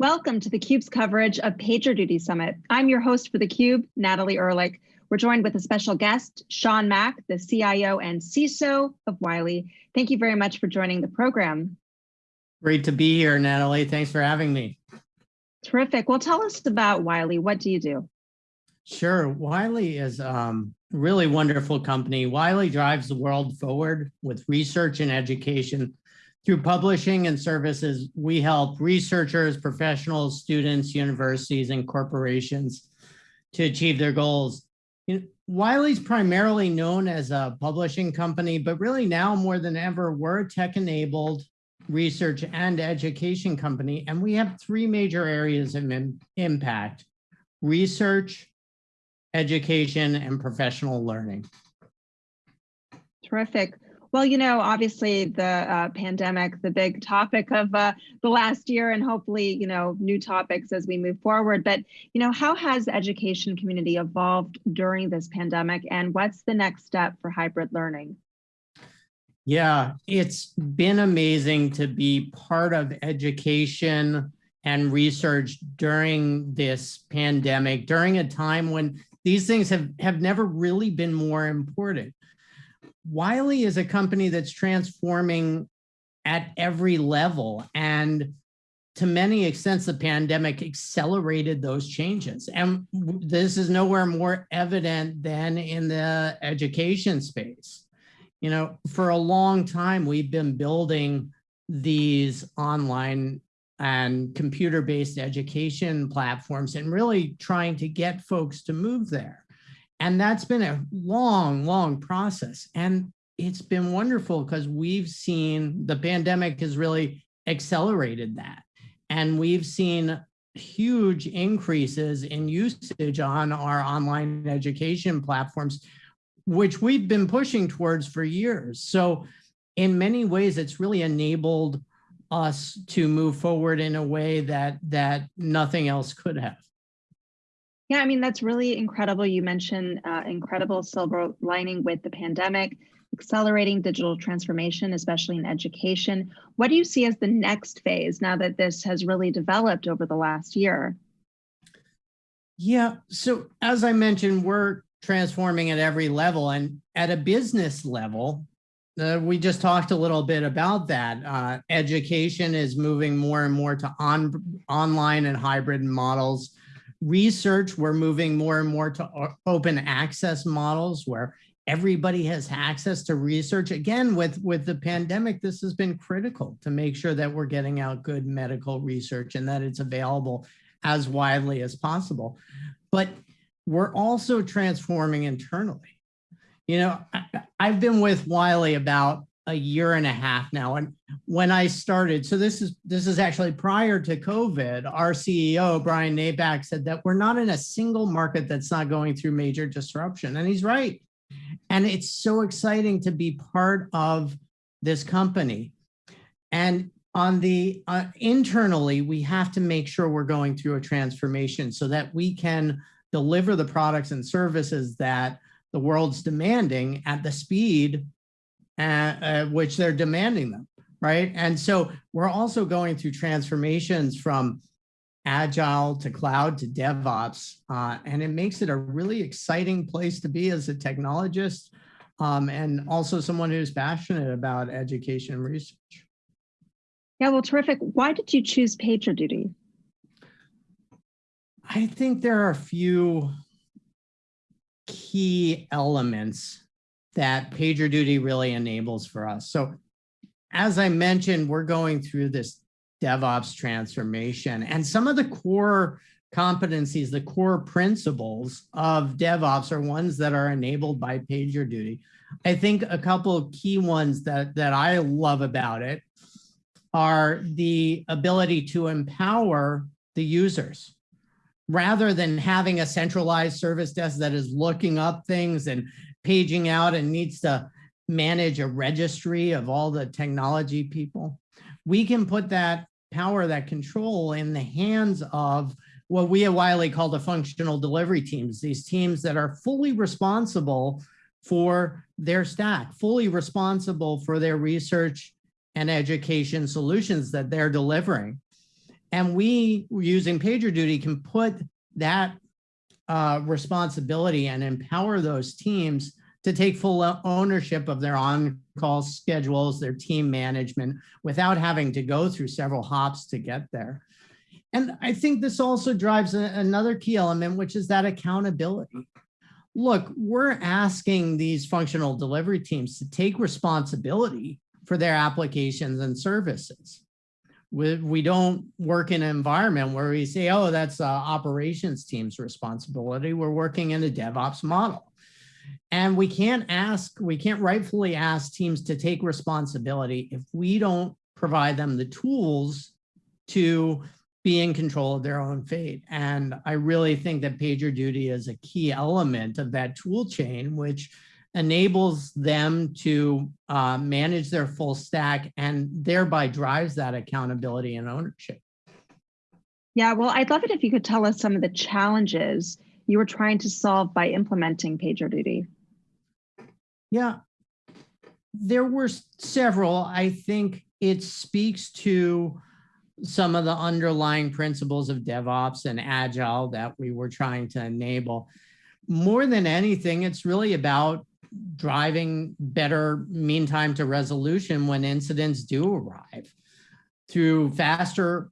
Welcome to theCUBE's coverage of PagerDuty Summit. I'm your host for theCUBE, Natalie Ehrlich. We're joined with a special guest, Sean Mack, the CIO and CISO of Wiley. Thank you very much for joining the program. Great to be here, Natalie. Thanks for having me. Terrific. Well, tell us about Wiley. What do you do? Sure. Wiley is a um, really wonderful company. Wiley drives the world forward with research and education through publishing and services, we help researchers, professionals, students, universities, and corporations to achieve their goals. You know, Wiley's primarily known as a publishing company, but really now more than ever, we're a tech-enabled research and education company, and we have three major areas of impact, research, education, and professional learning. Terrific. Well, you know, obviously the uh, pandemic, the big topic of uh, the last year and hopefully, you know, new topics as we move forward. But, you know, how has the education community evolved during this pandemic and what's the next step for hybrid learning? Yeah, it's been amazing to be part of education and research during this pandemic, during a time when these things have, have never really been more important. Wiley is a company that's transforming at every level. And to many extents, the pandemic accelerated those changes. And this is nowhere more evident than in the education space. You know, for a long time, we've been building these online and computer-based education platforms and really trying to get folks to move there. And that's been a long, long process. And it's been wonderful because we've seen the pandemic has really accelerated that. And we've seen huge increases in usage on our online education platforms, which we've been pushing towards for years. So in many ways, it's really enabled us to move forward in a way that that nothing else could have. Yeah, I mean, that's really incredible. You mentioned uh, incredible silver lining with the pandemic, accelerating digital transformation, especially in education. What do you see as the next phase now that this has really developed over the last year? Yeah, so as I mentioned, we're transforming at every level and at a business level, uh, we just talked a little bit about that. Uh, education is moving more and more to on, online and hybrid models research, we're moving more and more to open access models where everybody has access to research. Again, with, with the pandemic, this has been critical to make sure that we're getting out good medical research and that it's available as widely as possible. But we're also transforming internally. You know, I, I've been with Wiley about a year and a half now. And when I started, so this is this is actually prior to COVID, our CEO, Brian Napack, said that we're not in a single market that's not going through major disruption. And he's right. And it's so exciting to be part of this company. And on the uh, internally, we have to make sure we're going through a transformation so that we can deliver the products and services that the world's demanding at the speed uh, which they're demanding them, right? And so we're also going through transformations from agile to cloud to DevOps, uh, and it makes it a really exciting place to be as a technologist um, and also someone who's passionate about education and research. Yeah, well, terrific. Why did you choose PagerDuty? I think there are a few key elements that PagerDuty really enables for us. So as I mentioned, we're going through this DevOps transformation and some of the core competencies, the core principles of DevOps are ones that are enabled by PagerDuty. I think a couple of key ones that, that I love about it are the ability to empower the users rather than having a centralized service desk that is looking up things and paging out and needs to manage a registry of all the technology people. We can put that power, that control in the hands of what we at Wiley call the functional delivery teams, these teams that are fully responsible for their stack, fully responsible for their research and education solutions that they're delivering. And we, using PagerDuty, can put that uh, responsibility and empower those teams to take full ownership of their on-call schedules, their team management, without having to go through several hops to get there. And I think this also drives a, another key element, which is that accountability. Look, we're asking these functional delivery teams to take responsibility for their applications and services we, we don't work in an environment where we say, oh, that's operations team's responsibility. We're working in a DevOps model. And we can't ask, we can't rightfully ask teams to take responsibility if we don't provide them the tools to be in control of their own fate. And I really think that PagerDuty is a key element of that tool chain, which enables them to uh, manage their full stack and thereby drives that accountability and ownership. Yeah, well, I'd love it if you could tell us some of the challenges you were trying to solve by implementing PagerDuty. Yeah, there were several. I think it speaks to some of the underlying principles of DevOps and Agile that we were trying to enable. More than anything, it's really about driving better mean time to resolution when incidents do arrive through faster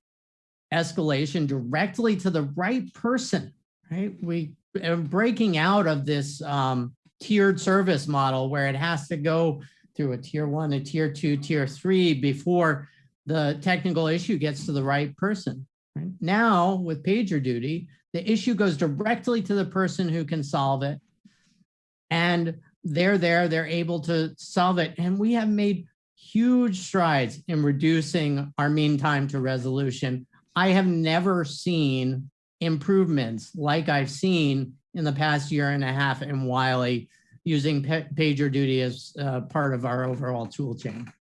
escalation directly to the right person, right? We are breaking out of this um, tiered service model where it has to go through a tier one, a tier two, tier three before the technical issue gets to the right person. Right? Now with PagerDuty, the issue goes directly to the person who can solve it. And they're there, they're able to solve it. And we have made huge strides in reducing our mean time to resolution. I have never seen improvements like I've seen in the past year and a half in Wiley using PagerDuty as uh, part of our overall tool chain.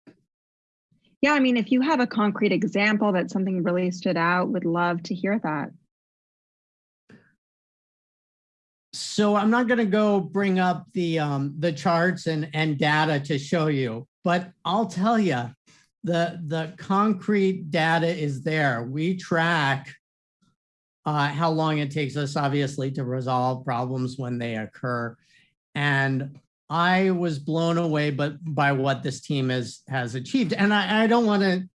Yeah, I mean, if you have a concrete example that something really stood out, would love to hear that. So I'm not going to go bring up the um, the charts and and data to show you, but I'll tell you, the the concrete data is there. We track uh, how long it takes us, obviously, to resolve problems when they occur, and I was blown away, but by what this team has has achieved. And I, I don't want to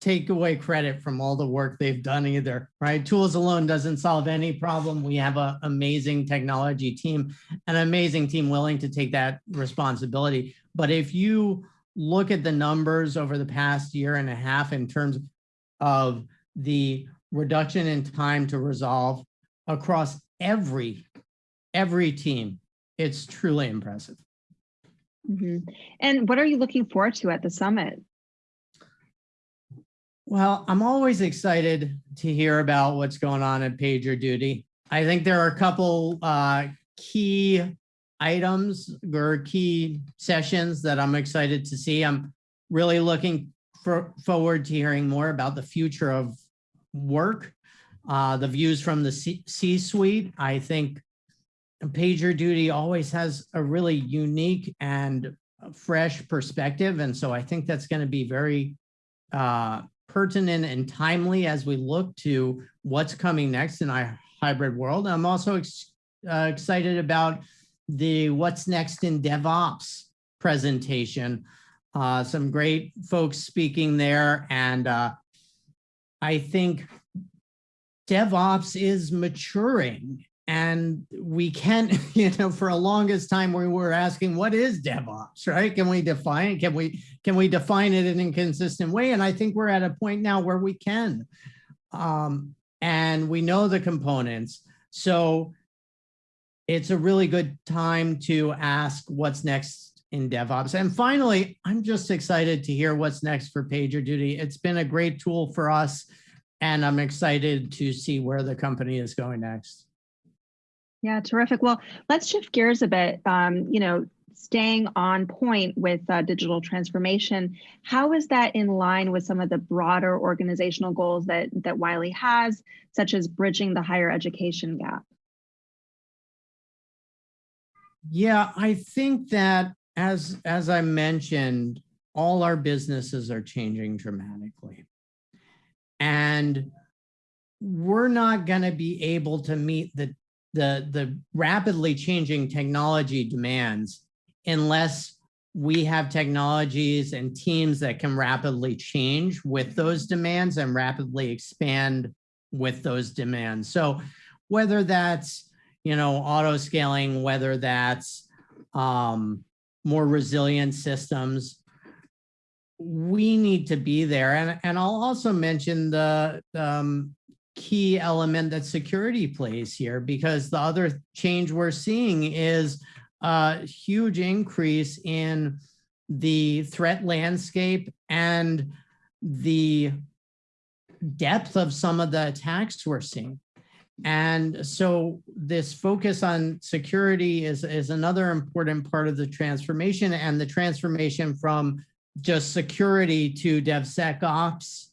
take away credit from all the work they've done either, right? Tools alone doesn't solve any problem. We have an amazing technology team, an amazing team willing to take that responsibility. But if you look at the numbers over the past year and a half in terms of the reduction in time to resolve across every, every team, it's truly impressive. Mm -hmm. And what are you looking forward to at the summit? Well, I'm always excited to hear about what's going on at PagerDuty. I think there are a couple uh, key items or key sessions that I'm excited to see. I'm really looking for, forward to hearing more about the future of work, uh, the views from the C-suite. I think PagerDuty always has a really unique and fresh perspective. And so I think that's going to be very uh, pertinent and timely as we look to what's coming next in our hybrid world. I'm also ex uh, excited about the what's next in DevOps presentation. Uh, some great folks speaking there. And uh, I think DevOps is maturing and we can, you know, for a longest time we were asking, what is DevOps, right? Can we define it? Can we, can we define it in a consistent way? And I think we're at a point now where we can. Um, and we know the components. So it's a really good time to ask what's next in DevOps. And finally, I'm just excited to hear what's next for PagerDuty. It's been a great tool for us, and I'm excited to see where the company is going next. Yeah, terrific. Well, let's shift gears a bit. Um, you know, staying on point with uh, digital transformation, how is that in line with some of the broader organizational goals that that Wiley has, such as bridging the higher education gap? Yeah, I think that as as I mentioned, all our businesses are changing dramatically. And we're not going to be able to meet the, the, the rapidly changing technology demands unless we have technologies and teams that can rapidly change with those demands and rapidly expand with those demands. So whether that's, you know, auto scaling, whether that's um, more resilient systems, we need to be there. And, and I'll also mention the um, key element that security plays here, because the other change we're seeing is a huge increase in the threat landscape and the depth of some of the attacks we're seeing. And so this focus on security is, is another important part of the transformation and the transformation from just security to DevSecOps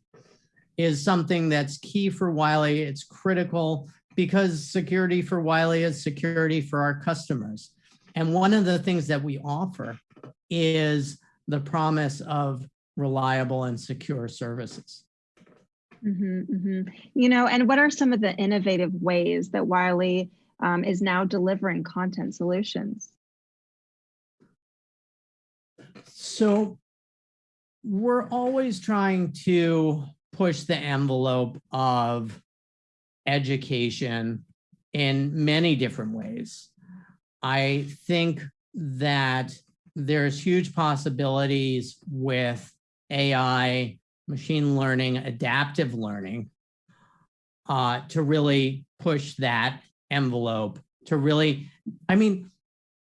is something that's key for Wiley. It's critical because security for Wiley is security for our customers. And one of the things that we offer is the promise of reliable and secure services. Mm -hmm, mm -hmm. You know, and what are some of the innovative ways that Wiley um, is now delivering content solutions? So we're always trying to push the envelope of education in many different ways. I think that there's huge possibilities with AI, machine learning, adaptive learning uh, to really push that envelope to really, I mean,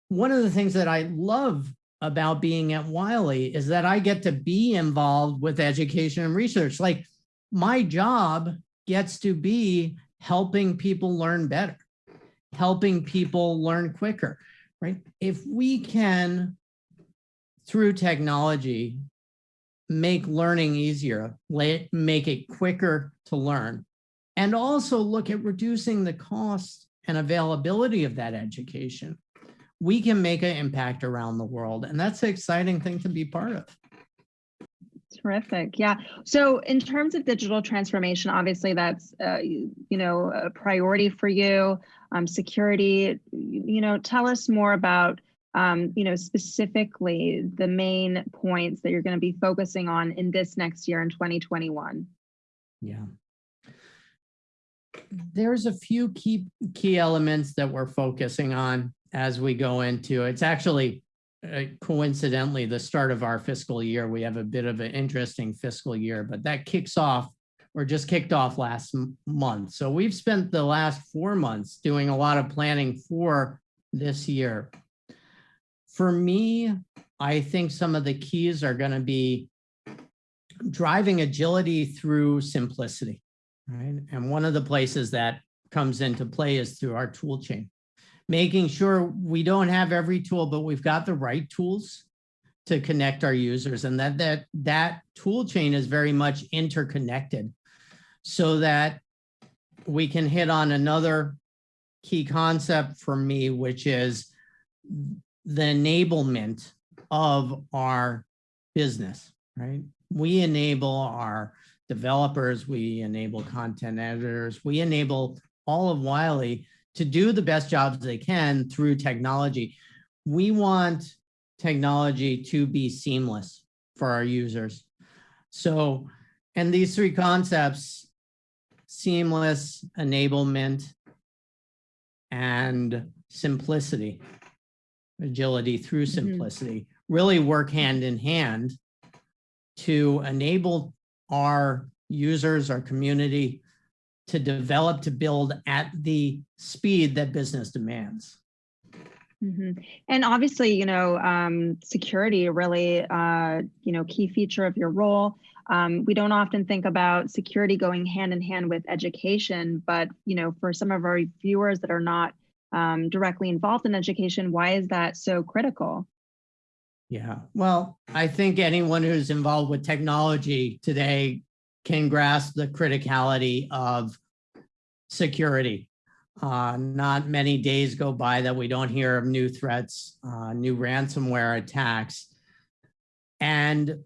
one of the things that I love about being at Wiley is that I get to be involved with education and research. Like my job gets to be helping people learn better, helping people learn quicker, right? If we can, through technology, make learning easier, make it quicker to learn, and also look at reducing the cost and availability of that education, we can make an impact around the world. And that's an exciting thing to be part of. Terrific. Yeah. So in terms of digital transformation, obviously that's, uh, you, know, a priority for you. Um, security, you know, tell us more about, um, you know, specifically the main points that you're going to be focusing on in this next year in 2021. Yeah. There's a few key key elements that we're focusing on as we go into, it's actually uh, coincidentally the start of our fiscal year. We have a bit of an interesting fiscal year, but that kicks off or just kicked off last month. So we've spent the last four months doing a lot of planning for this year. For me, I think some of the keys are going to be driving agility through simplicity, right? And one of the places that comes into play is through our tool chain making sure we don't have every tool, but we've got the right tools to connect our users and that that that tool chain is very much interconnected so that we can hit on another key concept for me, which is the enablement of our business, right? We enable our developers, we enable content editors, we enable all of Wiley to do the best jobs they can through technology. We want technology to be seamless for our users. So, and these three concepts, seamless, enablement, and simplicity, agility through mm-hmm. simplicity, mm -hmm. really work hand in hand to enable our users, our community, to develop, to build at the speed that business demands. Mm -hmm. And obviously, you know, um, security really, uh, you know, key feature of your role. Um, we don't often think about security going hand in hand with education, but, you know, for some of our viewers that are not um, directly involved in education, why is that so critical? Yeah, well, I think anyone who's involved with technology today can grasp the criticality of security. Uh, not many days go by that we don't hear of new threats, uh, new ransomware attacks. And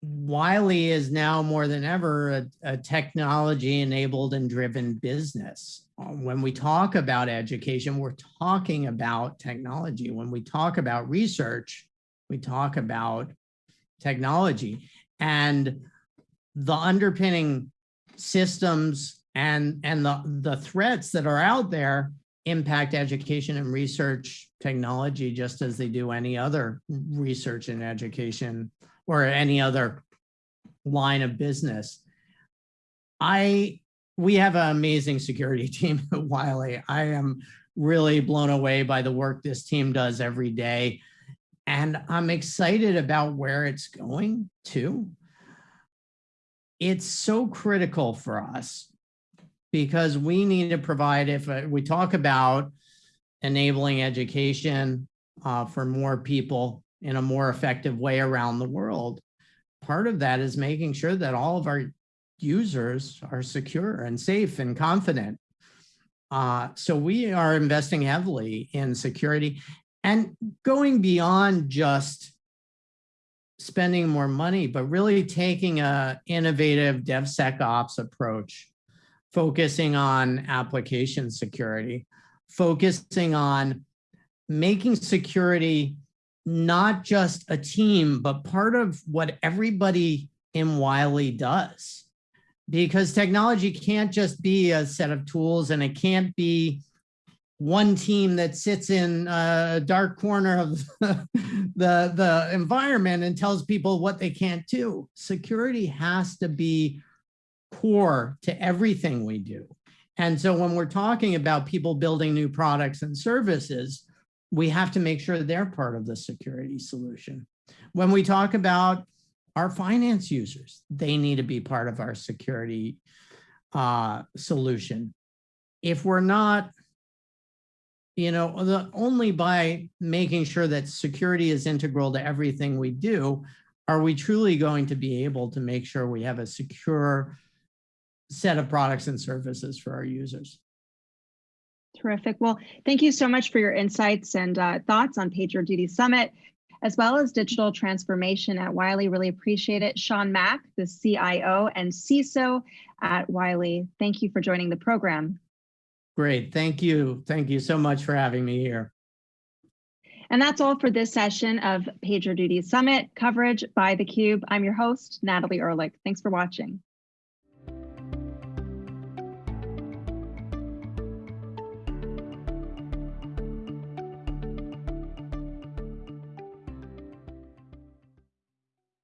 Wiley is now more than ever a, a technology enabled and driven business. Uh, When we talk about education, we're talking about technology. When we talk about research, we talk about technology and the underpinning systems and, and the, the threats that are out there impact education and research technology just as they do any other research and education or any other line of business. I, we have an amazing security team at Wiley. I am really blown away by the work this team does every day. And I'm excited about where it's going to. It's so critical for us because we need to provide, if we talk about enabling education uh, for more people in a more effective way around the world, part of that is making sure that all of our users are secure and safe and confident. Uh, so we are investing heavily in security and going beyond just spending more money, but really taking a innovative DevSecOps approach, focusing on application security, focusing on making security not just a team, but part of what everybody in Wiley does. Because technology can't just be a set of tools and it can't be one team that sits in a dark corner of the, the, environment and tells people what they can't do. Security has to be core to everything we do. And so when we're talking about people building new products and services, we have to make sure they're part of the security solution. When we talk about our finance users, they need to be part of our security uh, solution. If we're not, you know, the, only by making sure that security is integral to everything we do, are we truly going to be able to make sure we have a secure set of products and services for our users. Terrific. Well, thank you so much for your insights and uh, thoughts on PagerDuty Summit, as well as digital transformation at Wiley. Really appreciate it. Sean Mack, the CIO and CISO at Wiley. Thank you for joining the program. Great. Thank you. Thank you so much for having me here. And that's all for this session of PagerDuty Summit coverage by theCUBE. I'm your host, Natalie Ehrlich. Thanks for watching.